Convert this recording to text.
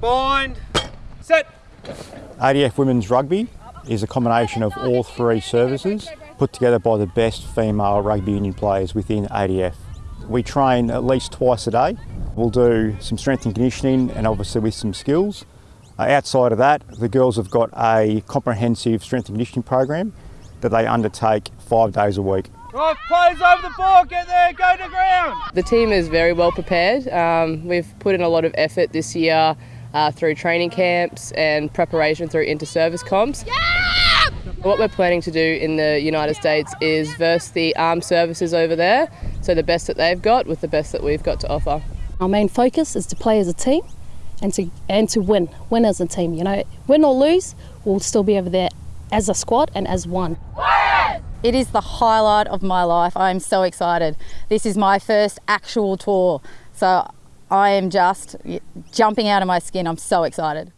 Bind. Set. ADF Women's Rugby is a combination of all three services put together by the best female rugby union players within ADF. We train at least twice a day. We'll do some strength and conditioning and obviously with some skills. Uh, outside of that, the girls have got a comprehensive strength and conditioning program that they undertake five days a week. Right, players over the ball, get there, go to ground. The team is very well prepared. Um, we've put in a lot of effort this year uh, through training camps and preparation through inter-service comps. Yeah! What we're planning to do in the United States is verse the armed services over there, so the best that they've got with the best that we've got to offer. Our main focus is to play as a team and to and to win, win as a team. You know, win or lose, we'll still be over there as a squad and as one. It is the highlight of my life. I'm so excited. This is my first actual tour. So I am just jumping out of my skin. I'm so excited.